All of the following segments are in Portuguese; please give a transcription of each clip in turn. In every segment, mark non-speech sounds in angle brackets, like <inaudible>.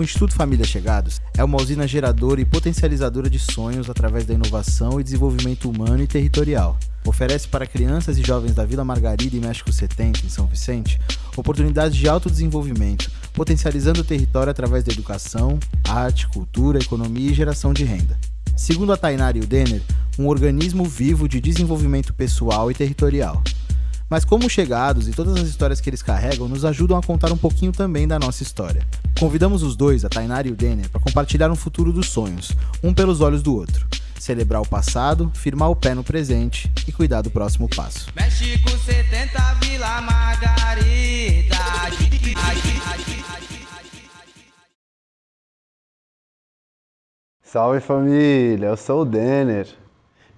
O Instituto Família Chegados é uma usina geradora e potencializadora de sonhos através da inovação e desenvolvimento humano e territorial. Oferece para crianças e jovens da Vila Margarida e México 70, em São Vicente, oportunidades de autodesenvolvimento, potencializando o território através da educação, arte, cultura, economia e geração de renda. Segundo a Tainara e o Denner, um organismo vivo de desenvolvimento pessoal e territorial. Mas como chegados e todas as histórias que eles carregam nos ajudam a contar um pouquinho também da nossa história. Convidamos os dois, a Tainara e o Denner, para compartilhar um futuro dos sonhos, um pelos olhos do outro. Celebrar o passado, firmar o pé no presente e cuidar do próximo passo. México 70, Vila Margarida. Salve família, eu sou o Denner.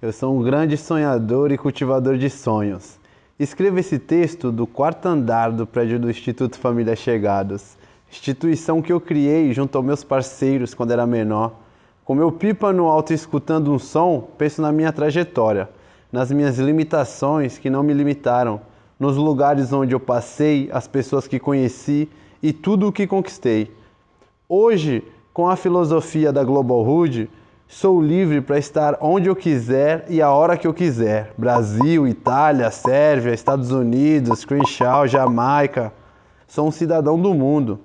Eu sou um grande sonhador e cultivador de sonhos. Escreva esse texto do quarto andar do prédio do Instituto Família Chegados, instituição que eu criei junto aos meus parceiros quando era menor. Com meu pipa no alto escutando um som, penso na minha trajetória, nas minhas limitações que não me limitaram, nos lugares onde eu passei, as pessoas que conheci e tudo o que conquistei. Hoje, com a filosofia da Global Hood, Sou livre para estar onde eu quiser e a hora que eu quiser. Brasil, Itália, Sérvia, Estados Unidos, Crenshaw, Jamaica. Sou um cidadão do mundo.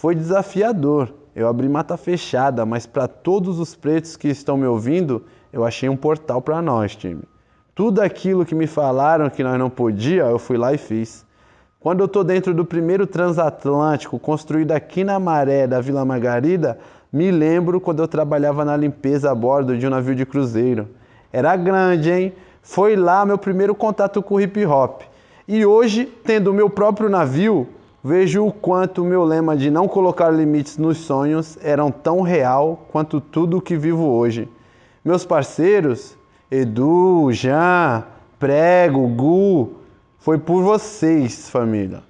Foi desafiador. Eu abri mata fechada, mas para todos os pretos que estão me ouvindo, eu achei um portal para nós, time. Tudo aquilo que me falaram que nós não podia, eu fui lá e fiz. Quando eu tô dentro do primeiro transatlântico construído aqui na Maré da Vila Margarida, me lembro quando eu trabalhava na limpeza a bordo de um navio de cruzeiro. Era grande, hein? Foi lá meu primeiro contato com o hip hop. E hoje, tendo o meu próprio navio, vejo o quanto meu lema de não colocar limites nos sonhos eram tão real quanto tudo o que vivo hoje. Meus parceiros, Edu, Jean, Prego, Gu, foi por vocês, família.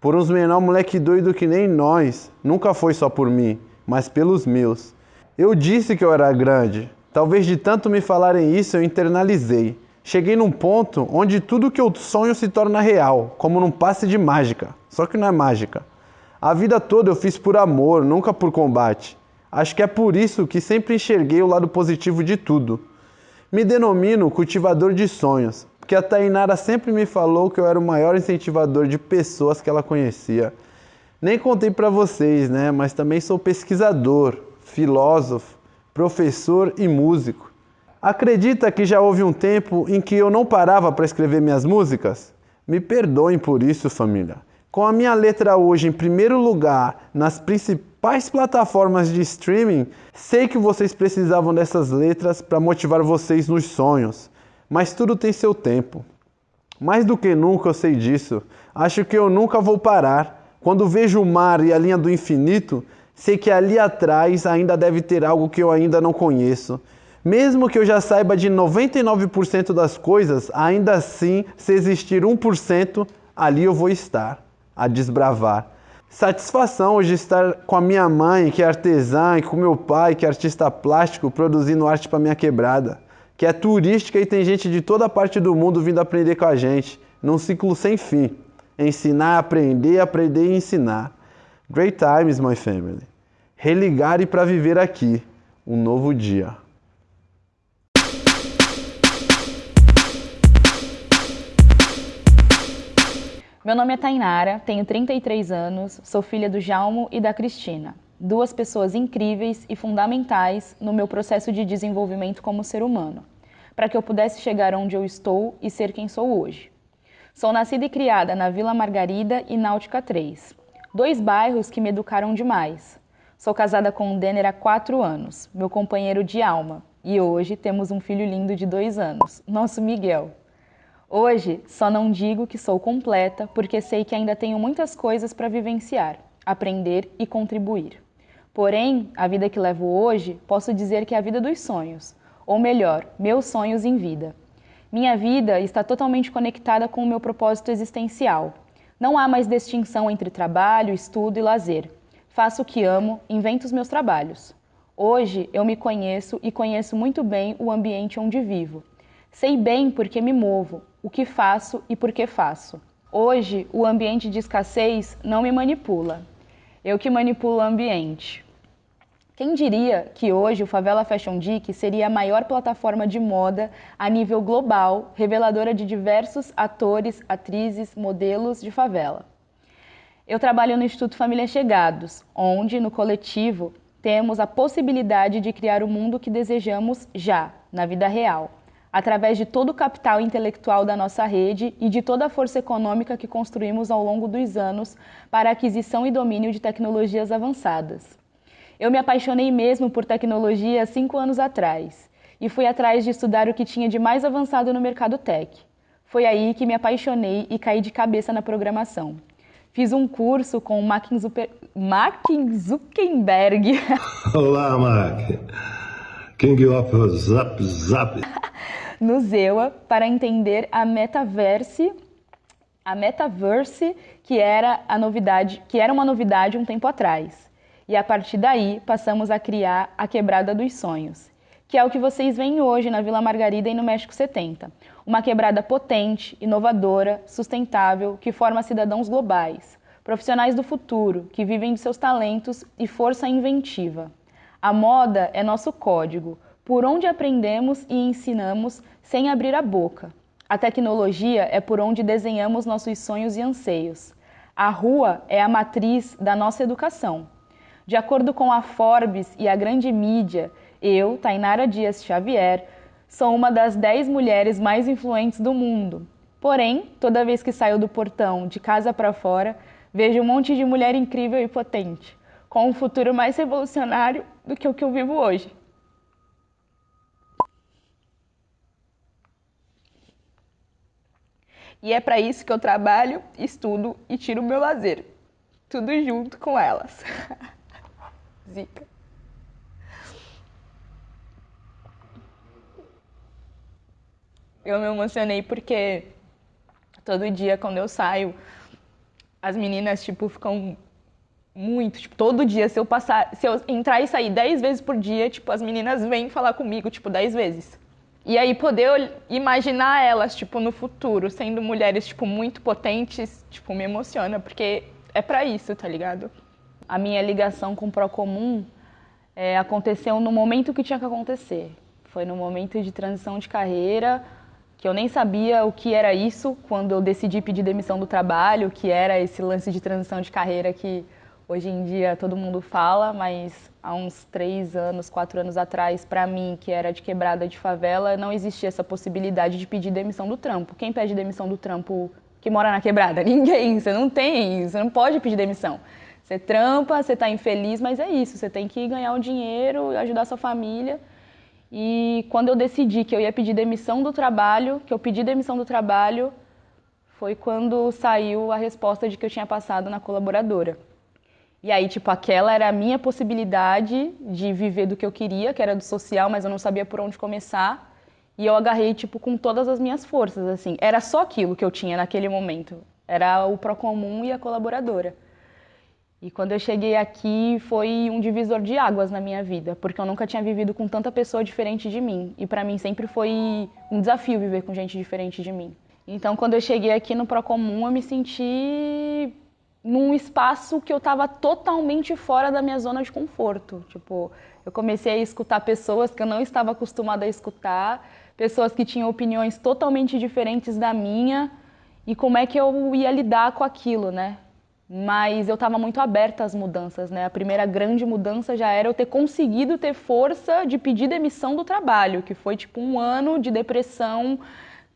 Por uns menor moleque doido que nem nós, nunca foi só por mim mas pelos meus. Eu disse que eu era grande. Talvez de tanto me falarem isso eu internalizei. Cheguei num ponto onde tudo que eu sonho se torna real, como num passe de mágica. Só que não é mágica. A vida toda eu fiz por amor, nunca por combate. Acho que é por isso que sempre enxerguei o lado positivo de tudo. Me denomino cultivador de sonhos, porque a Tainara sempre me falou que eu era o maior incentivador de pessoas que ela conhecia. Nem contei para vocês, né? Mas também sou pesquisador, filósofo, professor e músico. Acredita que já houve um tempo em que eu não parava para escrever minhas músicas? Me perdoem por isso, família. Com a minha letra hoje em primeiro lugar nas principais plataformas de streaming, sei que vocês precisavam dessas letras para motivar vocês nos sonhos, mas tudo tem seu tempo. Mais do que nunca eu sei disso. Acho que eu nunca vou parar quando vejo o mar e a linha do infinito, sei que ali atrás ainda deve ter algo que eu ainda não conheço. Mesmo que eu já saiba de 99% das coisas, ainda assim, se existir 1%, ali eu vou estar, a desbravar. Satisfação hoje estar com a minha mãe, que é artesã, e com meu pai, que é artista plástico, produzindo arte para minha quebrada, que é turística e tem gente de toda parte do mundo vindo aprender com a gente, num ciclo sem fim. Ensinar, aprender, aprender e ensinar. Great times, my family. Religar e para viver aqui um novo dia. Meu nome é Tainara, tenho 33 anos, sou filha do Jalmo e da Cristina, duas pessoas incríveis e fundamentais no meu processo de desenvolvimento como ser humano, para que eu pudesse chegar onde eu estou e ser quem sou hoje. Sou nascida e criada na Vila Margarida e Náutica 3, dois bairros que me educaram demais. Sou casada com o Denner há quatro anos, meu companheiro de alma, e hoje temos um filho lindo de dois anos, nosso Miguel. Hoje só não digo que sou completa, porque sei que ainda tenho muitas coisas para vivenciar, aprender e contribuir. Porém, a vida que levo hoje, posso dizer que é a vida dos sonhos, ou melhor, meus sonhos em vida. Minha vida está totalmente conectada com o meu propósito existencial. Não há mais distinção entre trabalho, estudo e lazer. Faço o que amo, invento os meus trabalhos. Hoje eu me conheço e conheço muito bem o ambiente onde vivo. Sei bem por que me movo, o que faço e por que faço. Hoje o ambiente de escassez não me manipula. Eu que manipulo o ambiente. Quem diria que hoje o Favela Fashion Geek seria a maior plataforma de moda a nível global, reveladora de diversos atores, atrizes, modelos de favela? Eu trabalho no Instituto Família Chegados, onde, no coletivo, temos a possibilidade de criar o mundo que desejamos já, na vida real, através de todo o capital intelectual da nossa rede e de toda a força econômica que construímos ao longo dos anos para a aquisição e domínio de tecnologias avançadas. Eu me apaixonei mesmo por tecnologia há cinco anos atrás e fui atrás de estudar o que tinha de mais avançado no mercado tech. Foi aí que me apaixonei e caí de cabeça na programação. Fiz um curso com o Mark Zuckerberg. <laughs> Olá, Mark. King of Zap Zap. No Zewa para entender a metaverse, a metaverse que era a novidade, que era uma novidade um tempo atrás. E a partir daí passamos a criar a quebrada dos sonhos, que é o que vocês veem hoje na Vila Margarida e no México 70. Uma quebrada potente, inovadora, sustentável, que forma cidadãos globais, profissionais do futuro, que vivem de seus talentos e força inventiva. A moda é nosso código, por onde aprendemos e ensinamos sem abrir a boca. A tecnologia é por onde desenhamos nossos sonhos e anseios. A rua é a matriz da nossa educação. De acordo com a Forbes e a grande mídia, eu, Tainara Dias Xavier, sou uma das 10 mulheres mais influentes do mundo. Porém, toda vez que saio do portão, de casa para fora, vejo um monte de mulher incrível e potente com um futuro mais revolucionário do que o que eu vivo hoje. E é para isso que eu trabalho, estudo e tiro o meu lazer. Tudo junto com elas. <laughs> Zica. Eu me emocionei porque todo dia quando eu saio, as meninas tipo ficam muito, tipo, todo dia, se eu passar, se eu entrar e sair dez vezes por dia, tipo, as meninas vêm falar comigo, tipo, dez vezes. E aí poder imaginar elas, tipo, no futuro, sendo mulheres, tipo, muito potentes, tipo, me emociona, porque é para isso, tá ligado? A minha ligação com o Procomum é, aconteceu no momento que tinha que acontecer. Foi no momento de transição de carreira, que eu nem sabia o que era isso quando eu decidi pedir demissão do trabalho, que era esse lance de transição de carreira que Hoje em dia todo mundo fala, mas há uns três anos, quatro anos atrás, para mim, que era de quebrada de favela, não existia essa possibilidade de pedir demissão do trampo. Quem pede demissão do trampo que mora na quebrada? <laughs> Ninguém. Você não tem, você não pode pedir demissão. Você trampa, você está infeliz, mas é isso. Você tem que ganhar o dinheiro, ajudar sua família. E quando eu decidi que eu ia pedir demissão do trabalho, que eu pedi demissão do trabalho, foi quando saiu a resposta de que eu tinha passado na colaboradora. E aí, tipo, aquela era a minha possibilidade de viver do que eu queria, que era do social, mas eu não sabia por onde começar. E eu agarrei, tipo, com todas as minhas forças, assim. Era só aquilo que eu tinha naquele momento. Era o Procomum e a colaboradora. E quando eu cheguei aqui, foi um divisor de águas na minha vida, porque eu nunca tinha vivido com tanta pessoa diferente de mim. E para mim sempre foi um desafio viver com gente diferente de mim. Então, quando eu cheguei aqui no Procomum, eu me senti num espaço que eu estava totalmente fora da minha zona de conforto. Tipo, eu comecei a escutar pessoas que eu não estava acostumada a escutar, pessoas que tinham opiniões totalmente diferentes da minha, e como é que eu ia lidar com aquilo, né? Mas eu estava muito aberta às mudanças, né? A primeira grande mudança já era eu ter conseguido ter força de pedir demissão do trabalho, que foi tipo um ano de depressão,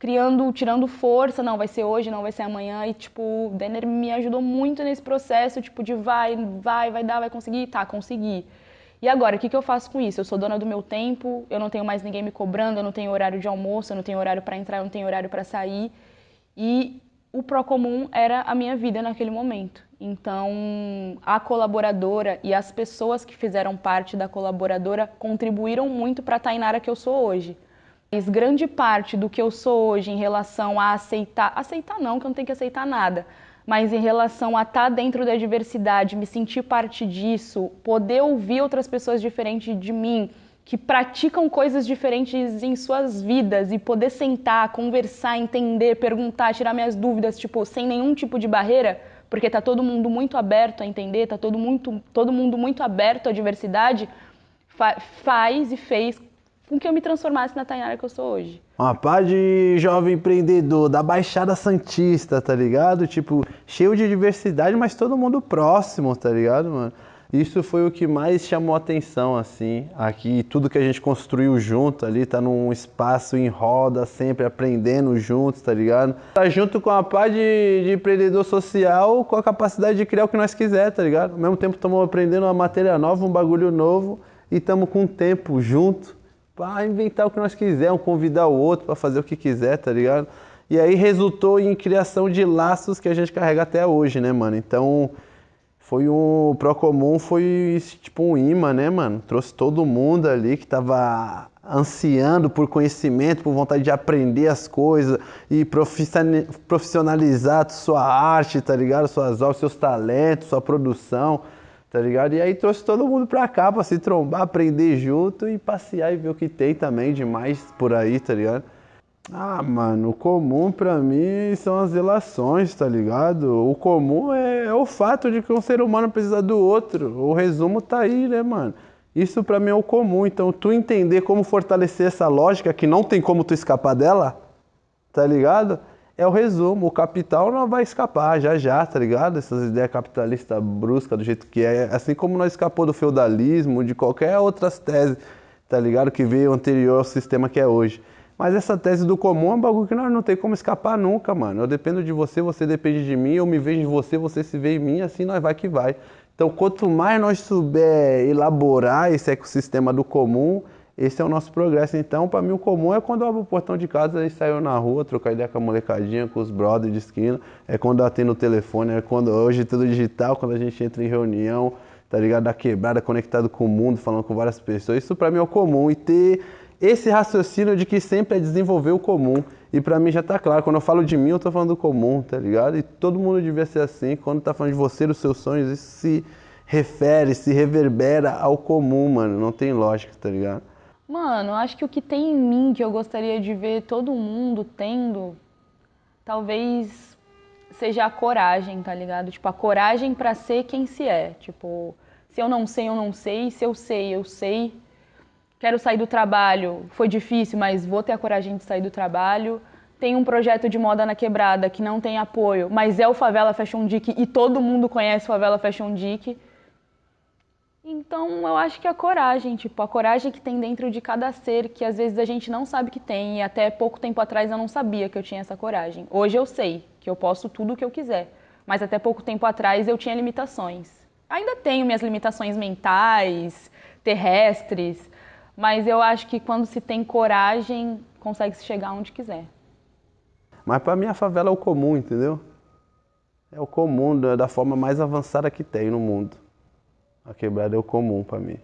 criando, tirando força, não, vai ser hoje, não vai ser amanhã, e tipo, o Denner me ajudou muito nesse processo, tipo, de vai, vai, vai dar, vai conseguir, tá, consegui. E agora, o que, que eu faço com isso? Eu sou dona do meu tempo, eu não tenho mais ninguém me cobrando, eu não tenho horário de almoço, eu não tenho horário para entrar, eu não tenho horário para sair. E o Procomum era a minha vida naquele momento. Então, a colaboradora e as pessoas que fizeram parte da colaboradora contribuíram muito para a Tainara que eu sou hoje. Grande parte do que eu sou hoje em relação a aceitar, aceitar não, que eu não tenho que aceitar nada, mas em relação a estar tá dentro da diversidade, me sentir parte disso, poder ouvir outras pessoas diferentes de mim, que praticam coisas diferentes em suas vidas e poder sentar, conversar, entender, perguntar, tirar minhas dúvidas, tipo, sem nenhum tipo de barreira, porque tá todo mundo muito aberto a entender, tá todo, muito, todo mundo muito aberto à diversidade, fa faz e fez com que eu me transformasse na Tainara que eu sou hoje. Uma pá de jovem empreendedor da Baixada Santista, tá ligado? Tipo, cheio de diversidade, mas todo mundo próximo, tá ligado, mano? Isso foi o que mais chamou atenção, assim. Aqui, tudo que a gente construiu junto ali, tá num espaço em roda, sempre aprendendo juntos, tá ligado? Tá junto com a pá de, de empreendedor social, com a capacidade de criar o que nós quiser, tá ligado? Ao mesmo tempo, estamos aprendendo uma matéria nova, um bagulho novo, e estamos com o tempo junto para inventar o que nós quisermos, convidar o outro para fazer o que quiser, tá ligado? E aí resultou em criação de laços que a gente carrega até hoje, né, mano? Então, foi um Procomum foi tipo um imã, né, mano? Trouxe todo mundo ali que tava ansiando por conhecimento, por vontade de aprender as coisas e profissionalizar sua arte, tá ligado? Suas obras, seus talentos, sua produção, tá ligado? E aí trouxe todo mundo pra cá pra se trombar, aprender junto e passear e ver o que tem também demais por aí, tá ligado? Ah, mano, o comum pra mim são as relações, tá ligado? O comum é, é, o fato de que um ser humano precisa do outro. O resumo tá aí, né, mano? Isso pra mim é o comum. Então, tu entender como fortalecer essa lógica, que não tem como tu escapar dela, tá ligado? É o resumo. O capital não vai escapar já já, tá ligado? Essas ideias capitalistas bruscas do jeito que é. Assim como nós escapou do feudalismo, de qualquer outras teses, tá ligado? Que veio anterior ao sistema que é hoje. Mas essa tese do comum é um bagulho que nós não tem como escapar nunca, mano. Eu dependo de você, você depende de mim, eu me vejo em você, você se vê em mim, assim nós vai que vai. Então, quanto mais nós souber elaborar esse ecossistema do comum, esse é o nosso progresso. Então, para mim, o comum é quando eu abro o portão de casa e saio na rua, trocar ideia com a molecadinha, com os brothers de esquina. É quando atendo o telefone, é quando hoje tudo digital, quando a gente entra em reunião, tá ligado? Da quebrada, conectado com o mundo, falando com várias pessoas. Isso para mim é o comum. E ter esse raciocínio de que sempre é desenvolver o comum. E para mim já está claro, quando eu falo de mim, eu estou falando do comum, tá ligado? E todo mundo devia ser assim. Quando está falando de você, dos seus sonhos, isso se refere, se reverbera ao comum, mano. Não tem lógica, tá ligado? Mano, acho que o que tem em mim que eu gostaria de ver todo mundo tendo, talvez seja a coragem, tá ligado? Tipo, a coragem para ser quem se é. Tipo, se eu não sei, eu não sei. Se eu sei, eu sei quero sair do trabalho, foi difícil, mas vou ter a coragem de sair do trabalho. Tem um projeto de moda na quebrada que não tem apoio, mas é o Favela Fashion Dick e todo mundo conhece o Favela Fashion Dick. Então eu acho que a coragem, tipo, a coragem que tem dentro de cada ser, que às vezes a gente não sabe que tem, e até pouco tempo atrás eu não sabia que eu tinha essa coragem. Hoje eu sei que eu posso tudo o que eu quiser, mas até pouco tempo atrás eu tinha limitações. Ainda tenho minhas limitações mentais, terrestres, mas eu acho que quando se tem coragem, consegue se chegar onde quiser. Mas para mim a favela é o comum, entendeu? É o comum, da forma mais avançada que tem no mundo. A quebrada é o comum para mim.